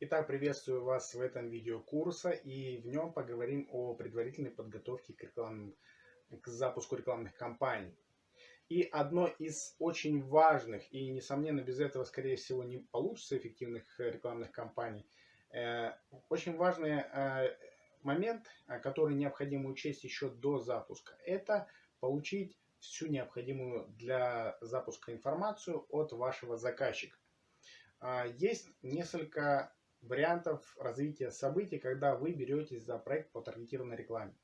Итак, приветствую вас в этом видео курса и в нем поговорим о предварительной подготовке к, рекламным, к запуску рекламных кампаний. И одно из очень важных, и несомненно без этого скорее всего не получится эффективных э, рекламных кампаний, э, очень важный э, момент, который необходимо учесть еще до запуска, это получить всю необходимую для запуска информацию от вашего заказчика. А, есть несколько вариантов развития событий, когда вы беретесь за проект по таргетированной рекламе.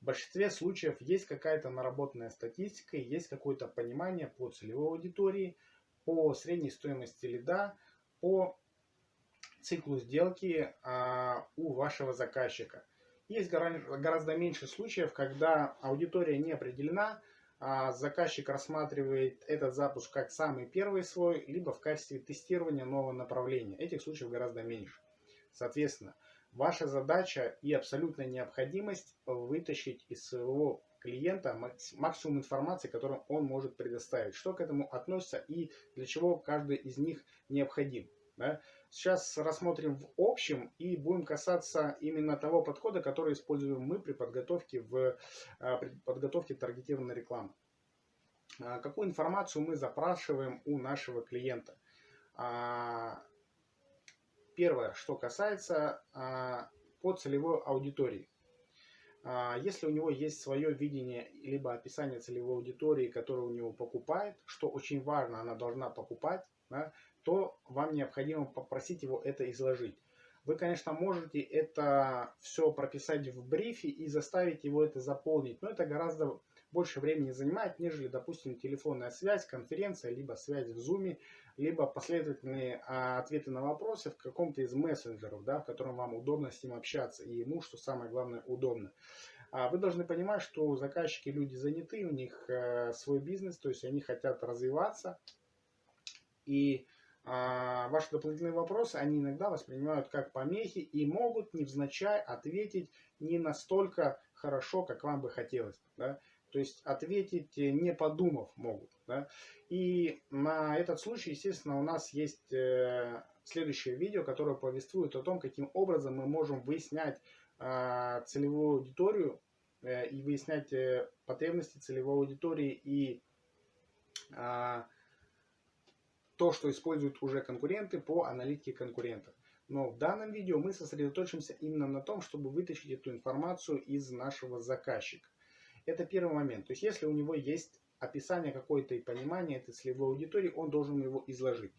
В большинстве случаев есть какая-то наработанная статистика, есть какое-то понимание по целевой аудитории, по средней стоимости лида, по циклу сделки а, у вашего заказчика. Есть гораздо меньше случаев, когда аудитория не определена, заказчик рассматривает этот запуск как самый первый свой, либо в качестве тестирования нового направления. Этих случаев гораздо меньше. Соответственно, ваша задача и абсолютная необходимость вытащить из своего клиента максимум информации, которую он может предоставить. Что к этому относится и для чего каждый из них необходим. Да? Сейчас рассмотрим в общем и будем касаться именно того подхода, который используем мы при подготовке, в, а, при подготовке таргетированной рекламы. А, какую информацию мы запрашиваем у нашего клиента? А, первое, что касается по целевой аудитории. Если у него есть свое видение, либо описание целевой аудитории, которую у него покупает, что очень важно, она должна покупать, да, то вам необходимо попросить его это изложить. Вы, конечно, можете это все прописать в брифе и заставить его это заполнить, но это гораздо больше времени занимает, нежели, допустим, телефонная связь, конференция, либо связь в Zoom, либо последовательные а, ответы на вопросы в каком-то из мессенджеров, да, в котором вам удобно с ним общаться, и ему, что самое главное, удобно. А вы должны понимать, что заказчики люди заняты, у них э, свой бизнес, то есть они хотят развиваться, и ваши дополнительные вопросы они иногда воспринимают как помехи и могут невзначай ответить не настолько хорошо, как вам бы хотелось. Да? То есть ответить не подумав могут. Да? И на этот случай, естественно, у нас есть э, следующее видео, которое повествует о том, каким образом мы можем выяснять э, целевую аудиторию э, и выяснять э, потребности целевой аудитории и э, то, что используют уже конкуренты по аналитике конкурентов. Но в данном видео мы сосредоточимся именно на том, чтобы вытащить эту информацию из нашего заказчика. Это первый момент. То есть, если у него есть описание какое-то и понимание этой целевой аудитории, он должен его изложить.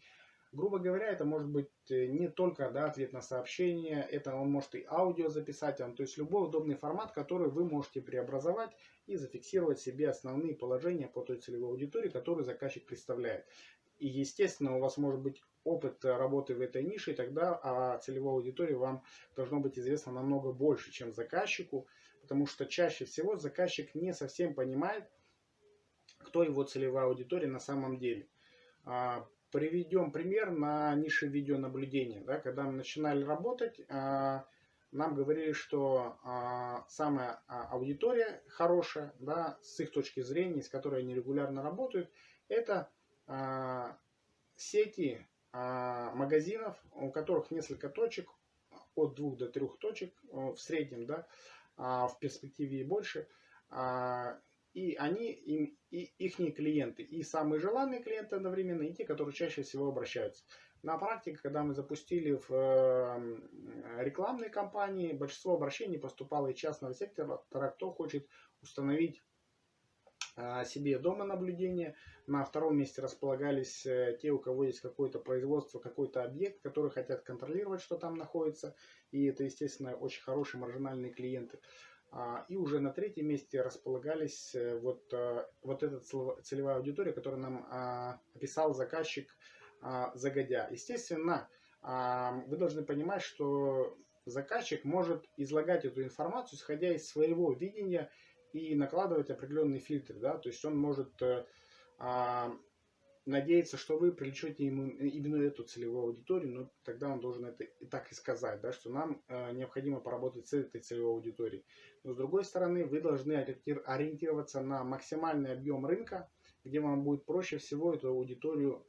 Грубо говоря, это может быть э, не только да, ответ на сообщение, это он может и аудио записать, он, то есть любой удобный формат, который вы можете преобразовать и зафиксировать себе основные положения по той целевой аудитории, которую заказчик представляет. И, естественно, у вас может быть опыт работы в этой нише, и тогда о целевой аудитории вам должно быть известно намного больше, чем заказчику, потому что чаще всего заказчик не совсем понимает, кто его целевая аудитория на самом деле. А, приведем пример на нише видеонаблюдения. Да, когда мы начинали работать, а, нам говорили, что а, самая аудитория хорошая, да, с их точки зрения, с которой они регулярно работают, это а, сети а, магазинов, у которых несколько точек, от двух до трех точек в среднем, да, а, в перспективе и больше. И они, им, и их клиенты, и самые желанные клиенты одновременно, и те, которые чаще всего обращаются. На практике, когда мы запустили в э, рекламные кампании, большинство обращений поступало из частного сектора, кто хочет установить а, себе дома наблюдения. На втором месте располагались э, те, у кого есть какое-то производство, какой-то объект, которые хотят контролировать, что там находится. И это, естественно, очень хорошие маржинальные клиенты. А, и уже на третьем месте располагались э, вот, э, вот эта целевая аудитория, которую нам а, описал заказчик загодя. Естественно, вы должны понимать, что заказчик может излагать эту информацию, исходя из своего видения и накладывать определенные фильтры, да, то есть он может э, а, надеяться, что вы привлечете ему именно эту целевую аудиторию, но тогда он должен это и так и сказать, да, что нам э, необходимо поработать с этой целевой аудиторией. Но с другой стороны, вы должны ориентироваться на максимальный объем рынка, где вам будет проще всего эту аудиторию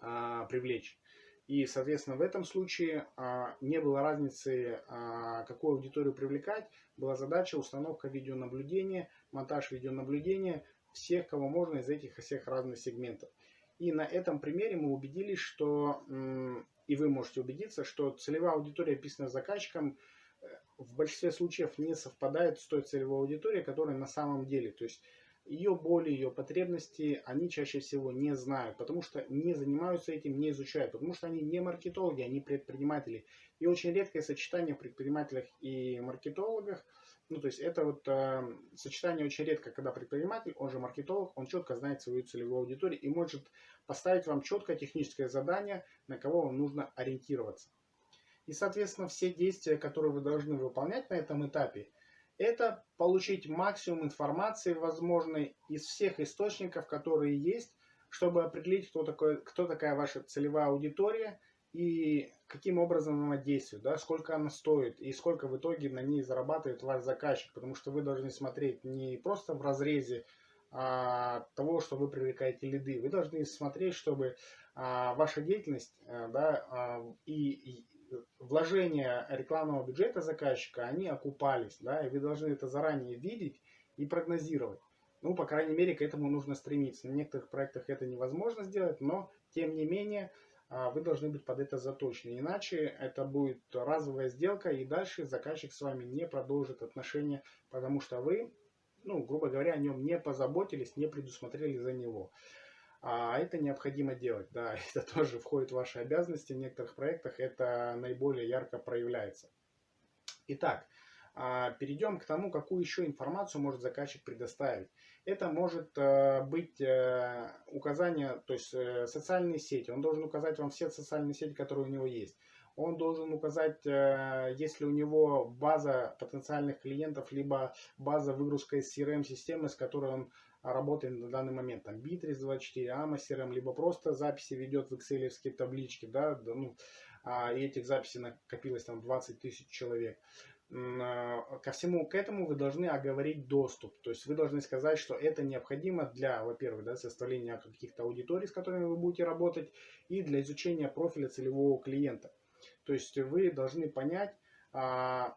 а, привлечь. И, соответственно, в этом случае а, не было разницы, а, какую аудиторию привлекать. Была задача установка видеонаблюдения, монтаж видеонаблюдения всех, кого можно из этих всех разных сегментов. И на этом примере мы убедились, что, и вы можете убедиться, что целевая аудитория, описанная заказчиком, э, в большинстве случаев не совпадает с той целевой аудиторией, которая на самом деле. То есть ее боли, ее потребности они чаще всего не знают, потому что не занимаются этим, не изучают, потому что они не маркетологи, они предприниматели. И очень редкое сочетание в предпринимателях и маркетологах, ну то есть это вот э, сочетание очень редко, когда предприниматель, он же маркетолог, он четко знает свою целевую аудиторию и может поставить вам четкое техническое задание, на кого вам нужно ориентироваться. И, соответственно, все действия, которые вы должны выполнять на этом этапе, это получить максимум информации возможной из всех источников, которые есть, чтобы определить, кто, такой, кто такая ваша целевая аудитория и каким образом она действует, да, сколько она стоит и сколько в итоге на ней зарабатывает ваш заказчик. Потому что вы должны смотреть не просто в разрезе а, того, что вы привлекаете лиды. Вы должны смотреть, чтобы а, ваша деятельность а, да, а, и, и вложения рекламного бюджета заказчика, они окупались, да, и вы должны это заранее видеть и прогнозировать. Ну, по крайней мере, к этому нужно стремиться. На некоторых проектах это невозможно сделать, но, тем не менее, а, вы должны быть под это заточены. Иначе это будет разовая сделка, и дальше заказчик с вами не продолжит отношения, потому что вы, ну, грубо говоря, о нем не позаботились, не предусмотрели за него. А это необходимо делать, да, это тоже входит в ваши обязанности. В некоторых проектах это наиболее ярко проявляется. Итак, а, перейдем к тому, какую еще информацию может заказчик предоставить. Это может э, быть э, указание, то есть э, социальные сети. Он должен указать вам все социальные сети, которые у него есть. Он должен указать, если у него база потенциальных клиентов, либо база выгрузка из CRM-системы, с которой он работает на данный момент. Там Bittrex 24, AMA CRM, либо просто записи ведет в excel таблички, да, ну, а, и этих записей накопилось там 20 тысяч человек. А, ко всему к этому вы должны оговорить доступ. То есть вы должны сказать, что это необходимо для, во-первых, да, составления каких-то аудиторий, с которыми вы будете работать, и для изучения профиля целевого клиента. То есть вы должны понять, а,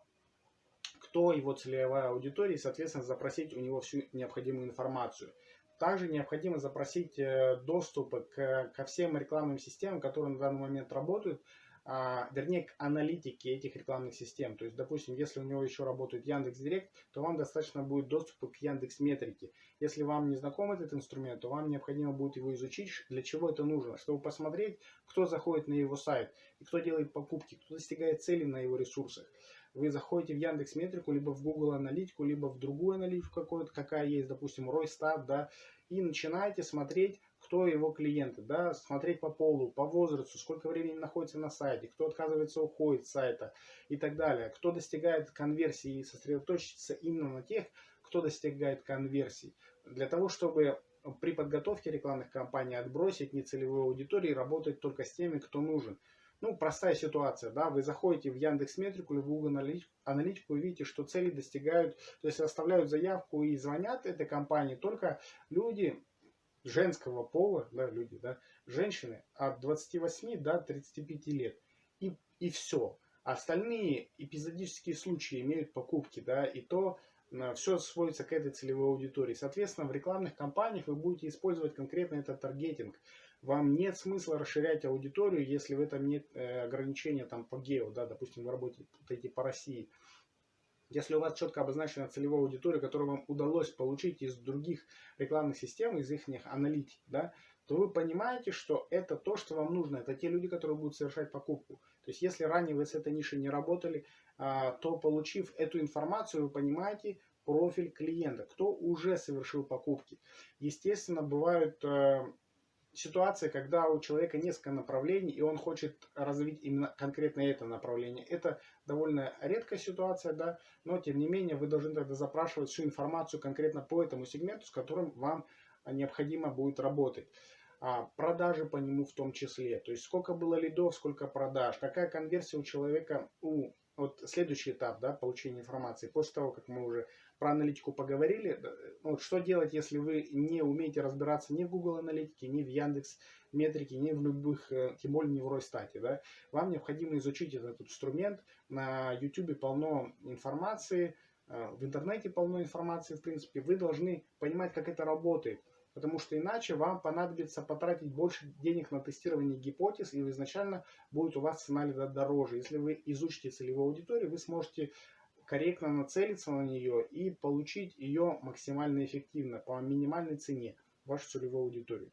кто его целевая аудитория, и, соответственно, запросить у него всю необходимую информацию. Также необходимо запросить э, доступ к, ко всем рекламным системам, которые на данный момент работают, а, вернее, к аналитике этих рекламных систем. То есть, допустим, если у него еще работает Яндекс Директ, то вам достаточно будет доступа к Яндекс Метрике. Если вам не знаком этот инструмент, то вам необходимо будет его изучить, для чего это нужно, чтобы посмотреть, кто заходит на его сайт, и кто делает покупки, кто достигает цели на его ресурсах. Вы заходите в Яндекс Метрику, либо в Google Аналитику, либо в другую аналитику какую-то, какая есть, допустим, Ройстат, да, и начинаете смотреть, кто его клиенты, да, смотреть по полу, по возрасту, сколько времени находится на сайте, кто отказывается, уходит с сайта и так далее, кто достигает конверсии и сосредоточиться именно на тех, кто достигает конверсии, для того, чтобы при подготовке рекламных кампаний отбросить нецелевую аудиторию и работать только с теми, кто нужен. Ну, простая ситуация, да, вы заходите в Яндекс Метрику или в Google Аналитику и видите, что цели достигают, то есть оставляют заявку и звонят этой компании только люди, женского пола, да, люди, да, женщины от 28 до 35 лет. И, и все. Остальные эпизодические случаи имеют покупки, да, и то э, все сводится к этой целевой аудитории. Соответственно, в рекламных кампаниях вы будете использовать конкретно этот таргетинг. Вам нет смысла расширять аудиторию, если в этом нет э, ограничения там по гео, да, допустим, вы работаете по России. Если у вас четко обозначена целевая аудитория, которую вам удалось получить из других рекламных систем, из их аналитики, да, то вы понимаете, что это то, что вам нужно. Это те люди, которые будут совершать покупку. То есть, если ранее вы с этой нишей не работали, а, то получив эту информацию, вы понимаете профиль клиента, кто уже совершил покупки. Естественно, бывают э, ситуация, когда у человека несколько направлений, и он хочет развить именно конкретно это направление. Это довольно редкая ситуация, да, но тем не менее вы должны тогда запрашивать всю информацию конкретно по этому сегменту, с которым вам необходимо будет работать. А, продажи по нему в том числе, то есть сколько было лидов, сколько продаж, какая конверсия у человека, у вот следующий этап да, получения информации, после того, как мы уже про аналитику поговорили. Вот что делать, если вы не умеете разбираться ни в Google аналитике, ни в Яндекс метрике, ни в любых, э, тем более не в Росстате. Да? Вам необходимо изучить этот инструмент. На YouTube полно информации, э, в интернете полно информации, в принципе. Вы должны понимать, как это работает. Потому что иначе вам понадобится потратить больше денег на тестирование гипотез, и изначально будет у вас цена дороже. Если вы изучите целевую аудиторию, вы сможете корректно нацелиться на нее и получить ее максимально эффективно по минимальной цене, вашу целевую аудиторию.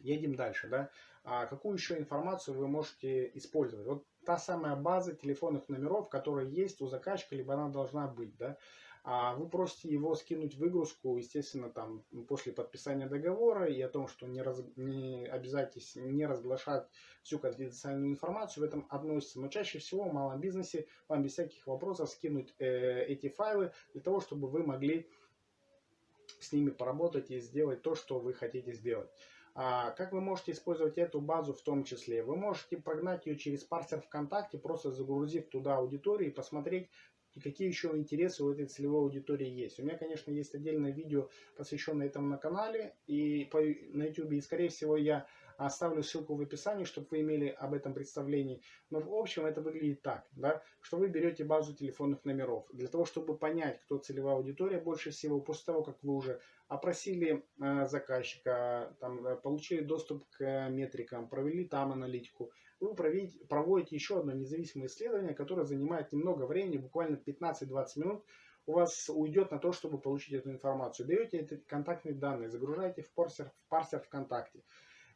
Едем дальше. Да? А какую еще информацию вы можете использовать? Вот та самая база телефонных номеров, которая есть у заказчика, либо она должна быть. Да? А вы просите его скинуть выгрузку, естественно, там после подписания договора и о том, что не, раз, не обязуйтесь не разглашать всю конфиденциальную информацию, в этом относится. Но чаще всего в малом бизнесе вам без всяких вопросов скинуть э, эти файлы для того, чтобы вы могли с ними поработать и сделать то, что вы хотите сделать. А как вы можете использовать эту базу в том числе? Вы можете прогнать ее через парсер ВКонтакте, просто загрузив туда аудиторию и посмотреть, и какие еще интересы у этой целевой аудитории есть. У меня, конечно, есть отдельное видео, посвященное этому на канале и по, на YouTube, и, скорее всего, я оставлю ссылку в описании, чтобы вы имели об этом представление. Но в общем это выглядит так, да, что вы берете базу телефонных номеров. Для того, чтобы понять, кто целевая аудитория больше всего, после того, как вы уже опросили э, заказчика, там, э, получили доступ к метрикам, провели там аналитику, вы проведите, проводите еще одно независимое исследование, которое занимает немного времени, буквально 15-20 минут, у вас уйдет на то, чтобы получить эту информацию. Берете эти контактные данные, загружаете в парсер, в парсер ВКонтакте,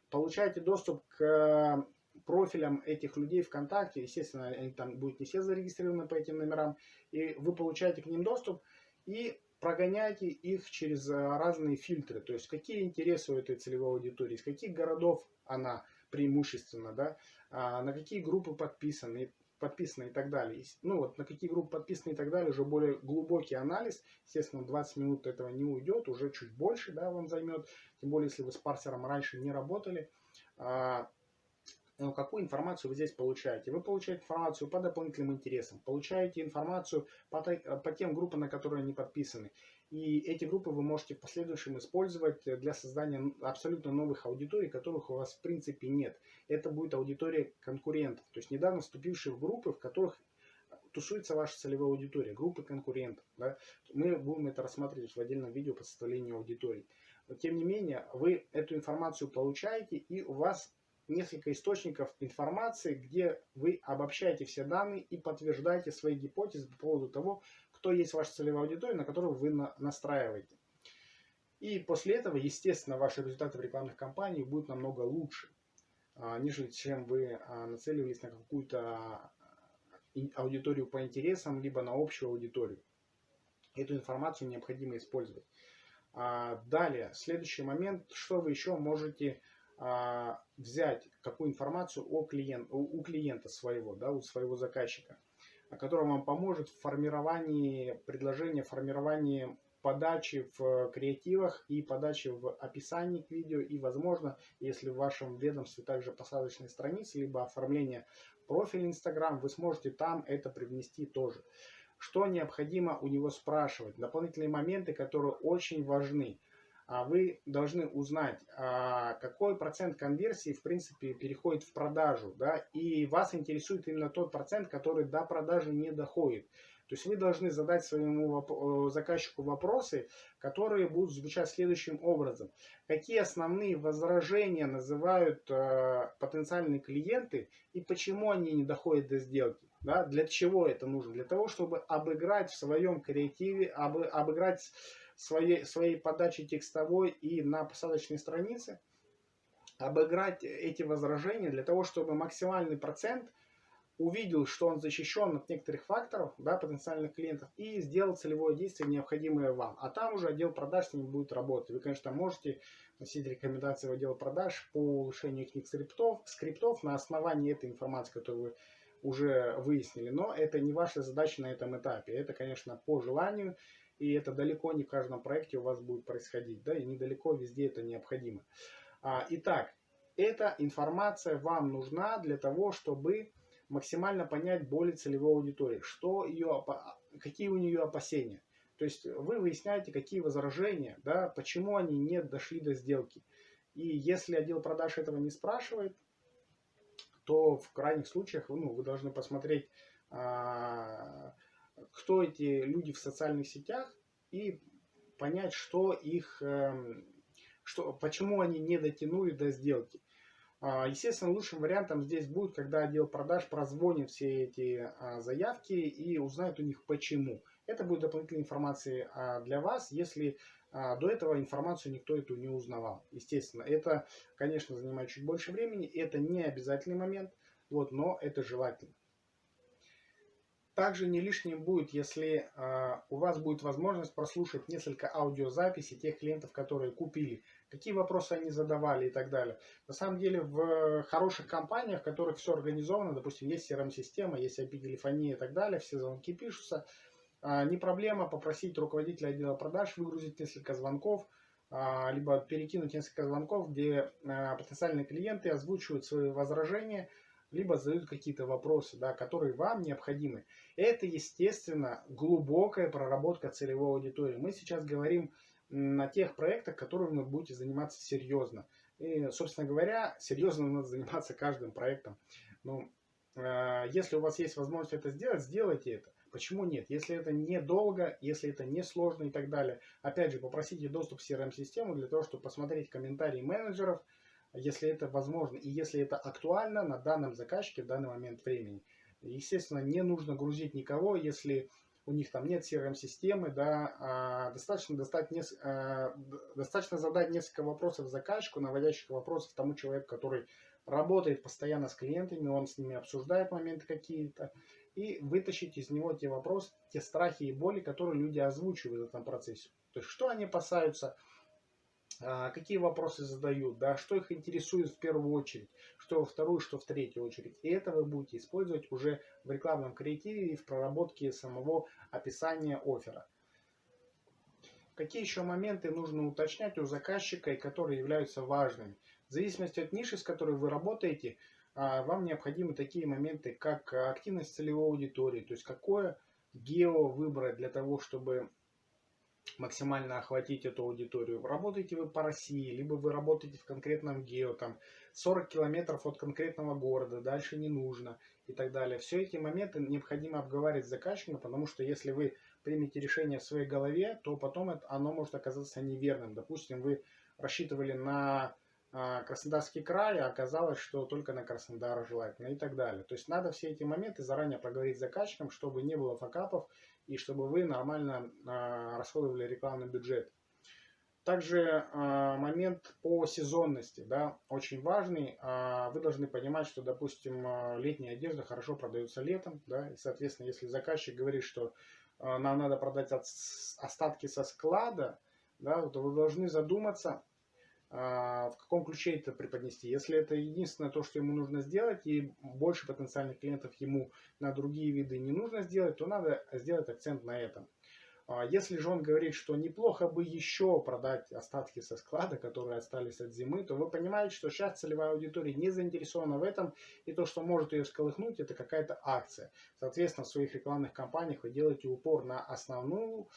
получаете доступ к э, профилям этих людей ВКонтакте, естественно, они там будут не все зарегистрированы по этим номерам, и вы получаете к ним доступ и прогоняете их через э, разные фильтры, то есть какие интересы у этой целевой аудитории, из каких городов она преимущественно, да, а, на какие группы подписаны, подписаны и так далее. Ну вот на какие группы подписаны и так далее, уже более глубокий анализ. Естественно, 20 минут этого не уйдет, уже чуть больше да, вам займет. Тем более, если вы с парсером раньше не работали. А, ну, какую информацию вы здесь получаете? Вы получаете информацию по дополнительным интересам, получаете информацию по, по тем группам, на которые они подписаны. И эти группы вы можете в последующем использовать для создания абсолютно новых аудиторий, которых у вас в принципе нет. Это будет аудитория конкурентов, то есть недавно вступившие в группы, в которых тусуется ваша целевая аудитория, группы конкурентов. Да? Мы будем это рассматривать в отдельном видео по составлению аудитории. Но тем не менее, вы эту информацию получаете, и у вас несколько источников информации, где вы обобщаете все данные и подтверждаете свои гипотезы по поводу того, кто есть ваша целевая аудитория, на которую вы на, настраиваете. И после этого, естественно, ваши результаты в рекламных кампаниях будут намного лучше, а, нежели чем вы а, нацеливались на какую-то а, аудиторию по интересам, либо на общую аудиторию. Эту информацию необходимо использовать. Далее, следующий момент, что вы еще можете взять, какую информацию о клиент, у клиента своего, да, у своего заказчика который вам поможет в формировании предложения, формировании подачи в креативах и подачи в описании к видео. И, возможно, если в вашем ведомстве также посадочные страницы, либо оформление профиля Instagram, вы сможете там это привнести тоже. Что необходимо у него спрашивать? Дополнительные моменты, которые очень важны. А вы должны узнать, а, какой процент конверсии, в принципе, переходит в продажу, да, и вас интересует именно тот процент, который до продажи не доходит. То есть вы должны задать своему заказчику вопросы, которые будут звучать следующим образом. Какие основные возражения называют э, потенциальные клиенты и почему они не доходят до сделки? Да? Для чего это нужно? Для того, чтобы обыграть в своем креативе, об, обыграть своей, своей подачи текстовой и на посадочной странице, обыграть эти возражения для того, чтобы максимальный процент увидел, что он защищен от некоторых факторов, да, потенциальных клиентов, и сделал целевое действие, необходимое вам. А там уже отдел продаж с ним будет работать. Вы, конечно, можете носить рекомендации в отдел продаж по улучшению их скриптов, скриптов на основании этой информации, которую вы уже выяснили. Но это не ваша задача на этом этапе. Это, конечно, по желанию и это далеко не в каждом проекте у вас будет происходить, да, и недалеко везде это необходимо. А, итак, эта информация вам нужна для того, чтобы максимально понять боли целевой аудитории, что ее, какие у нее опасения. То есть вы выясняете, какие возражения, да, почему они не дошли до сделки. И если отдел продаж этого не спрашивает, то в крайних случаях ну, вы должны посмотреть, а, кто эти люди в социальных сетях и понять, что их, эм, что, почему они не дотянули до сделки. А, естественно, лучшим вариантом здесь будет, когда отдел продаж прозвонит все эти а, заявки и узнает у них почему. Это будет дополнительная информация а, для вас, если до этого информацию никто эту не узнавал. Естественно, это, конечно, занимает чуть больше времени, это не обязательный момент, вот, но это желательно. Также не лишним будет, если э, у вас будет возможность прослушать несколько аудиозаписей тех клиентов, которые купили, какие вопросы они задавали и так далее. На самом деле в хороших компаниях, в которых все организовано, допустим, есть CRM-система, есть IP-телефония и так далее, все звонки пишутся, э, не проблема попросить руководителя отдела продаж выгрузить несколько звонков, э, либо перекинуть несколько звонков, где э, потенциальные клиенты озвучивают свои возражения, либо задают какие-то вопросы, да, которые вам необходимы. Это, естественно, глубокая проработка целевой аудитории. Мы сейчас говорим на тех проектах, которыми вы будете заниматься серьезно. И, собственно говоря, серьезно надо заниматься каждым проектом. Но э, если у вас есть возможность это сделать, сделайте это. Почему нет? Если это недолго, если это не сложно и так далее. Опять же, попросите доступ в CRM-систему для того, чтобы посмотреть комментарии менеджеров, если это возможно и если это актуально на данном заказчике в данный момент времени. Естественно, не нужно грузить никого, если у них там нет CRM-системы, да, а достаточно, достать нес, а, достаточно задать несколько вопросов заказчику, наводящих вопросов тому человеку, который работает постоянно с клиентами, он с ними обсуждает моменты какие-то, и вытащить из него те вопросы, те страхи и боли, которые люди озвучивают в этом процессе. То есть, что они опасаются, какие вопросы задают, да, что их интересует в первую очередь, что во вторую, что в третью очередь. И это вы будете использовать уже в рекламном креативе и в проработке самого описания оффера. Какие еще моменты нужно уточнять у заказчика и которые являются важными? В зависимости от ниши, с которой вы работаете, а, вам необходимы такие моменты, как активность целевой аудитории, то есть какое гео выбрать для того, чтобы максимально охватить эту аудиторию. Работаете вы по России, либо вы работаете в конкретном гео, там 40 километров от конкретного города, дальше не нужно и так далее. Все эти моменты необходимо обговаривать с заказчиком, потому что если вы примете решение в своей голове, то потом это, оно может оказаться неверным. Допустим, вы рассчитывали на а, Краснодарский край, а оказалось, что только на Краснодар желательно и так далее. То есть надо все эти моменты заранее проговорить с заказчиком, чтобы не было факапов и чтобы вы нормально а, расходовали рекламный бюджет. Также а, момент по сезонности, да, очень важный. А, вы должны понимать, что, допустим, летняя одежда хорошо продается летом, да, и, соответственно, если заказчик говорит, что нам надо продать остатки со склада, да, то вы должны задуматься, в каком ключе это преподнести. Если это единственное то, что ему нужно сделать, и больше потенциальных клиентов ему на другие виды не нужно сделать, то надо сделать акцент на этом. А, если же он говорит, что неплохо бы еще продать остатки со склада, которые остались от зимы, то вы понимаете, что сейчас целевая аудитория не заинтересована в этом, и то, что может ее сколыхнуть, это какая-то акция. Соответственно, в своих рекламных кампаниях вы делаете упор на основную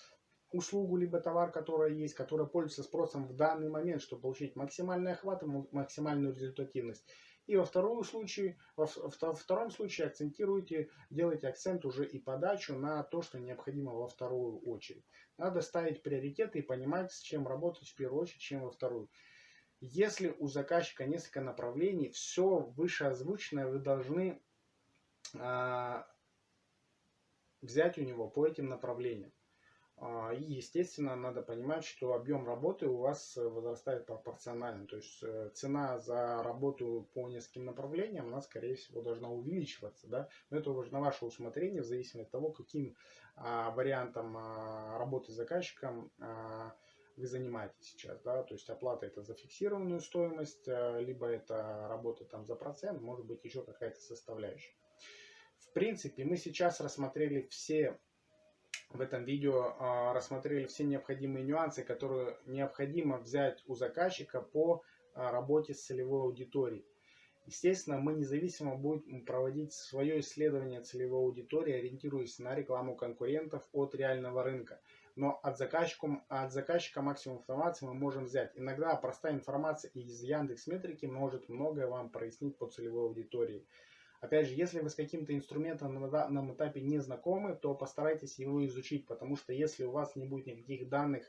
услугу, либо товар, который есть, который пользуется спросом в данный момент, чтобы получить максимальный охват и максимальную результативность. И во втором случае, во втором случае акцентируйте, делайте акцент уже и подачу на то, что необходимо во вторую очередь. Надо ставить приоритеты и понимать, с чем работать в первую очередь, чем во вторую. Если у заказчика несколько направлений, все вышеозвученное вы должны э, взять у него по этим направлениям. А, и, естественно, надо понимать, что объем работы у вас э, возрастает пропорционально. То есть э, цена за работу по нескольким направлениям, она, скорее всего, должна увеличиваться. Да? Но это уже на ваше усмотрение, в зависимости от того, каким а, вариантом а, работы с заказчиком вы занимаетесь сейчас. Да? То есть оплата это за фиксированную стоимость, а, либо это работа там за процент, может быть еще какая-то составляющая. В принципе, мы сейчас рассмотрели все в этом видео а, рассмотрели все необходимые нюансы, которые необходимо взять у заказчика по а, работе с целевой аудиторией. Естественно, мы независимо будем проводить свое исследование целевой аудитории, ориентируясь на рекламу конкурентов от реального рынка. но от заказчика, от заказчика максимум информации мы можем взять. Иногда простая информация из Яндекс Метрики может многое вам прояснить по целевой аудитории. Опять же, если вы с каким-то инструментом на данном этапе не знакомы, то постарайтесь его изучить, потому что если у вас не будет никаких данных,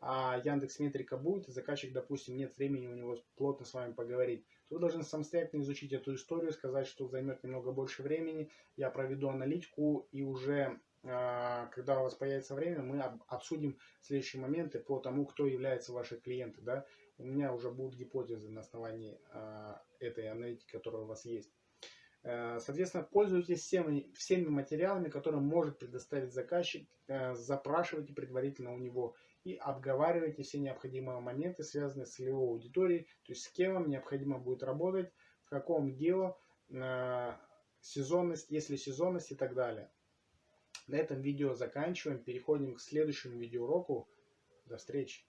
а Яндекс Метрика будет, и заказчик, допустим, нет времени у него плотно с вами поговорить, то вы должны самостоятельно изучить эту историю, сказать, что займет немного больше времени, я проведу аналитику и уже а, когда у вас появится время, мы обсудим следующие моменты по тому, кто является ваши клиенты. Да? У меня уже будут гипотезы на основании а, этой аналитики, которая у вас есть. Э, соответственно, пользуйтесь всеми, всеми материалами, которые может предоставить заказчик, э, запрашивайте предварительно у него и обговаривайте все необходимые моменты, связанные с целевой аудиторией, то есть с кем вам необходимо будет работать, в каком гео, э, сезонность, если сезонность и так далее. На этом видео заканчиваем, переходим к следующему видеоуроку. До встречи!